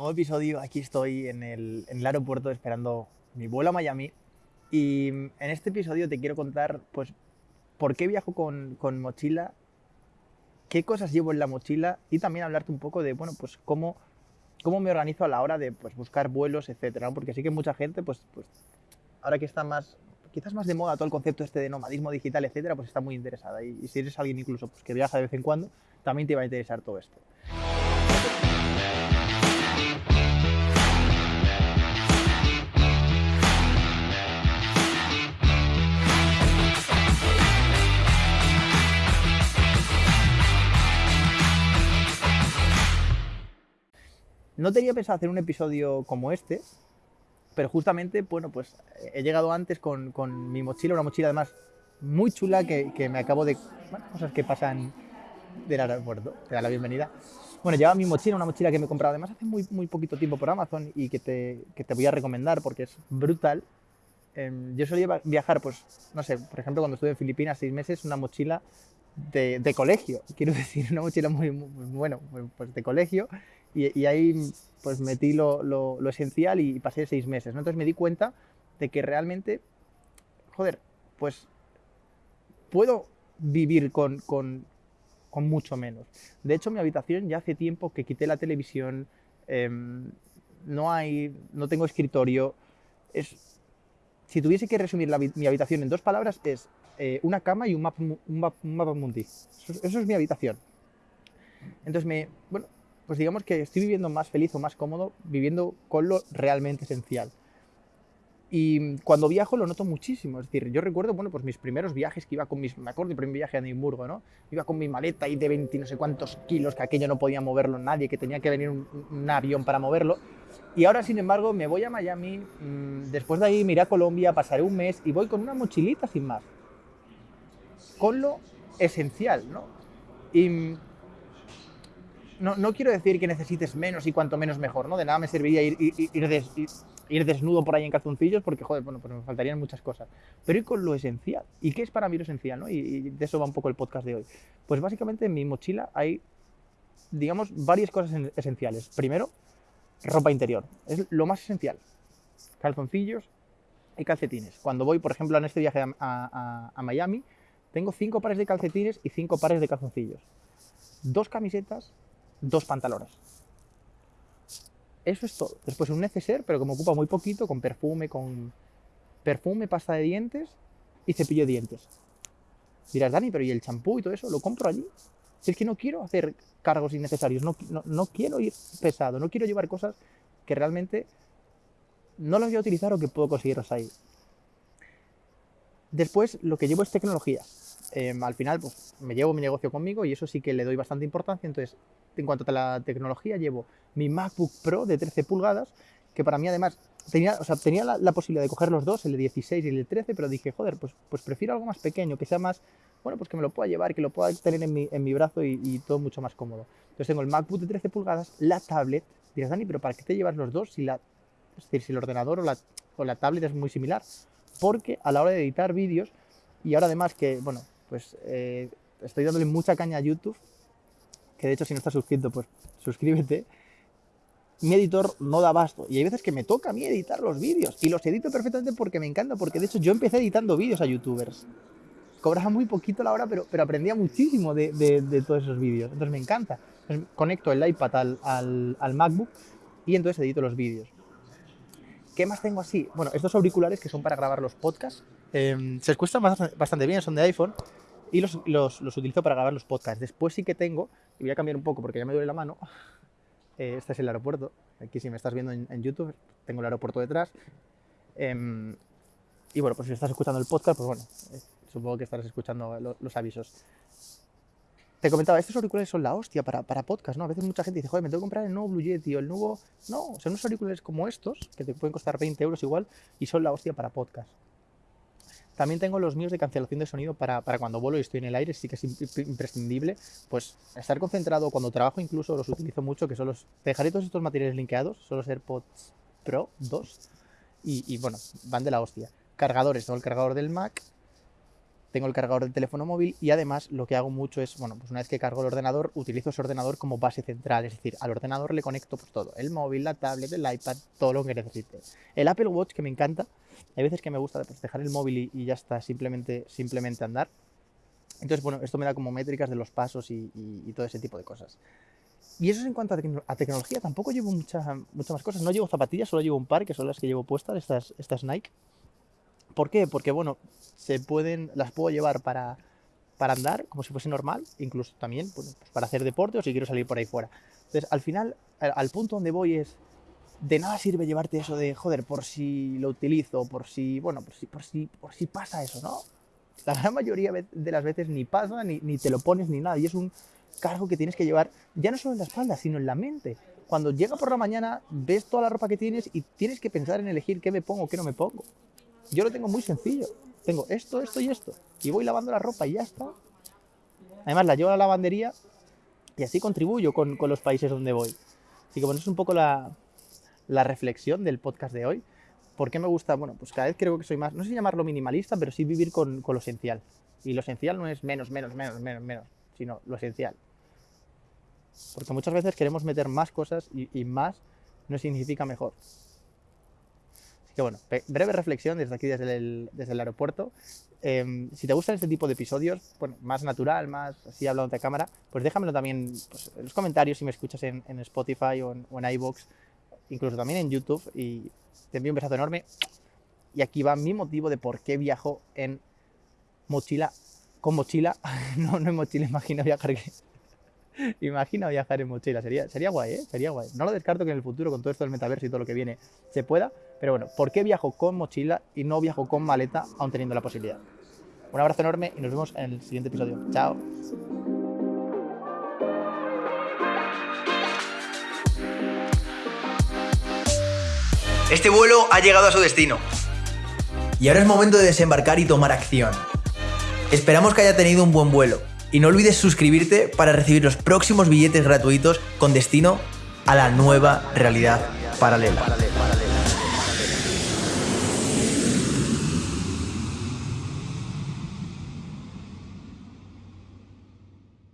nuevo episodio. Aquí estoy en el, en el, aeropuerto esperando mi vuelo a Miami. Y en este episodio te quiero contar, pues, por qué viajo con, con, mochila, qué cosas llevo en la mochila y también hablarte un poco de, bueno, pues, cómo, cómo me organizo a la hora de pues, buscar vuelos, etcétera. ¿no? Porque sí que mucha gente, pues, pues, ahora que está más, quizás más de moda todo el concepto este de nomadismo digital, etcétera, pues está muy interesada. Y, y si eres alguien incluso pues, que viaja de vez en cuando, también te va a interesar todo esto. No tenía pensado hacer un episodio como este, pero justamente, bueno, pues he llegado antes con, con mi mochila, una mochila además muy chula que, que me acabo de... Bueno, cosas que pasan del aeropuerto, te da la bienvenida. Bueno, llevaba mi mochila, una mochila que me he comprado además hace muy, muy poquito tiempo por Amazon y que te, que te voy a recomendar porque es brutal. Eh, yo solía viajar, pues, no sé, por ejemplo, cuando estuve en Filipinas seis meses, una mochila de, de colegio, quiero decir, una mochila muy, muy bueno, pues de colegio, y, y ahí pues metí lo, lo, lo, esencial y pasé seis meses, ¿no? Entonces me di cuenta de que realmente, joder, pues puedo vivir con, con, con, mucho menos. De hecho, mi habitación ya hace tiempo que quité la televisión, eh, no hay, no tengo escritorio. Es, si tuviese que resumir mi habitación en dos palabras, es eh, una cama y un mapa, un mundi. Eso, eso, es mi habitación. Entonces, me, bueno, pues digamos que estoy viviendo más feliz o más cómodo viviendo con lo realmente esencial. Y cuando viajo lo noto muchísimo. Es decir, yo recuerdo, bueno, pues mis primeros viajes que iba con mis. Me acuerdo del primer viaje a Edimburgo, ¿no? Iba con mi maleta ahí de 20 no sé cuántos kilos, que aquello no podía moverlo nadie, que tenía que venir un, avión para moverlo. Y ahora, sin embargo, me voy a Miami, mmm, después de ahí me iré a Colombia, pasaré un mes y voy con una mochilita sin más. Con lo esencial, ¿no? Y no, no, quiero decir que necesites menos y cuanto menos mejor, ¿no? De nada me serviría ir, ir, ir, ir, desnudo por ahí en calzoncillos porque, joder, bueno, pues me faltarían muchas cosas. Pero ir con lo esencial. ¿Y qué es para mí lo esencial, no? Y, de eso va un poco el podcast de hoy. Pues básicamente en mi mochila hay, digamos, varias cosas esenciales. Primero, ropa interior. Es lo más esencial. Calzoncillos y calcetines. Cuando voy, por ejemplo, en este viaje a Miami, tengo cinco pares de calcetines y cinco pares de calzoncillos. Dos camisetas, dos pantalones. Eso es todo. Después un neceser, pero que me ocupa muy poquito, con perfume, con perfume, pasta de dientes y cepillo de dientes. Dirás, Dani, pero ¿y el champú y todo eso? ¿Lo compro allí? Si es que no quiero hacer cargos innecesarios, no, no, no quiero ir pesado, no quiero llevar cosas que realmente no las voy a utilizar o que puedo conseguirlas ahí. Después, lo que llevo es tecnología. Eh, al final, pues me llevo mi negocio conmigo y eso sí que le doy bastante importancia. Entonces, en cuanto a la tecnología, llevo mi MacBook Pro de 13 pulgadas, que para mí además tenía, o sea, tenía la, posibilidad de coger los dos, el de 16 y el de 13, pero dije, joder, pues, pues prefiero algo más pequeño, que sea más, bueno, pues que me lo pueda llevar, que lo pueda tener en mi, en mi brazo y, y, todo mucho más cómodo. Entonces tengo el MacBook de 13 pulgadas, la tablet, dirás, Dani, pero ¿para qué te llevas los dos si, la, es decir, si el ordenador o la, o la tablet es muy similar? Porque a la hora de editar vídeos, y ahora además que, bueno, pues eh, estoy dándole mucha caña a YouTube, que de hecho si no estás suscrito, pues suscríbete. Mi editor no da abasto y hay veces que me toca a mí editar los vídeos y los edito perfectamente porque me encanta, porque de hecho yo empecé editando vídeos a youtubers. Cobraba muy poquito la hora, pero, pero aprendía muchísimo de, de, de todos esos vídeos. Entonces me encanta. Entonces, conecto el iPad al, al, al MacBook y entonces edito los vídeos. ¿Qué más tengo así? Bueno, estos auriculares que son para grabar los podcasts. Eh, se escuchan bastante bien, son de iPhone y los, los, los, utilizo para grabar los podcasts. Después sí que tengo, y voy a cambiar un poco porque ya me duele la mano, eh, este es el aeropuerto, aquí si me estás viendo en, en YouTube, tengo el aeropuerto detrás. Eh, y bueno, pues si estás escuchando el podcast, pues bueno, eh, supongo que estarás escuchando lo, los avisos. Te comentaba, estos auriculares son la hostia para, para podcast, ¿no? A veces mucha gente dice, joder, me tengo que comprar el nuevo Blue Yeti o el nuevo... No, son unos auriculares como estos, que te pueden costar 20 euros igual, y son la hostia para podcast. También tengo los míos de cancelación de sonido para, para, cuando vuelo y estoy en el aire, sí que es imprescindible. Pues estar concentrado cuando trabajo, incluso los utilizo mucho, que son los. Dejaré todos estos materiales linkeados, son los AirPods Pro 2. Y, y, bueno, van de la hostia. Cargadores, tengo el cargador del Mac. Tengo el cargador del teléfono móvil y además lo que hago mucho es, bueno, pues una vez que cargo el ordenador, utilizo ese ordenador como base central, es decir, al ordenador le conecto pues todo, el móvil, la tablet, el iPad, todo lo que necesite. El Apple Watch que me encanta, hay veces que me gusta pues, dejar el móvil y, ya está, simplemente, simplemente andar. Entonces, bueno, esto me da como métricas de los pasos y, todo ese tipo de cosas. Y eso es en cuanto a, tecnología, tampoco llevo muchas muchas más cosas. No llevo zapatillas, solo llevo un par, que son las que llevo puestas, estas, estas Nike. ¿Por qué? Porque, bueno, se pueden, las puedo llevar para, para andar, como si fuese normal, incluso también pues para hacer deporte o si quiero salir por ahí fuera. Entonces, al final, al, punto donde voy es, de nada sirve llevarte eso de, joder, por si lo utilizo, por si, bueno, por si, por si, por si pasa eso, ¿no? La gran mayoría de las veces ni pasa, ni, ni te lo pones, ni nada. Y es un cargo que tienes que llevar, ya no solo en la espalda, sino en la mente. Cuando llega por la mañana, ves toda la ropa que tienes y tienes que pensar en elegir qué me pongo, qué no me pongo. Yo lo tengo muy sencillo. Tengo esto, esto y esto. Y voy lavando la ropa y ya está. Además, la llevo a la lavandería y así contribuyo con, los países donde voy. Así que bueno, es un poco la, reflexión del podcast de hoy. ¿Por qué me gusta? Bueno, pues cada vez creo que soy más, no sé llamarlo minimalista, pero sí vivir con, lo esencial. Y lo esencial no es menos, menos, menos, menos, menos, sino lo esencial. Porque muchas veces queremos meter más cosas y más no significa mejor que bueno, breve reflexión desde aquí, desde el, desde el aeropuerto. Em, si te gustan este tipo de episodios, bueno, más natural, más así hablando de cámara, pues déjamelo también pues, en los comentarios si me escuchas en, Spotify o en, o iVoox, incluso también en YouTube. Y te envío un besazo enorme. Y aquí va mi motivo de por qué viajo en mochila, con mochila, no, no en mochila, imagino viajar Imagina viajar en mochila, sería, sería guay, ¿eh? Sería guay. No lo descarto que en el futuro, con todo esto del metaverso y todo lo que viene, se pueda, pero bueno, ¿por qué viajo con mochila y no viajo con maleta, aún teniendo la posibilidad? Un abrazo enorme y nos vemos en el siguiente episodio. Chao. Este vuelo ha llegado a su destino. Y ahora es momento de desembarcar y tomar acción. Esperamos que haya tenido un buen vuelo y no olvides suscribirte para recibir los próximos billetes gratuitos con destino a la nueva realidad paralela.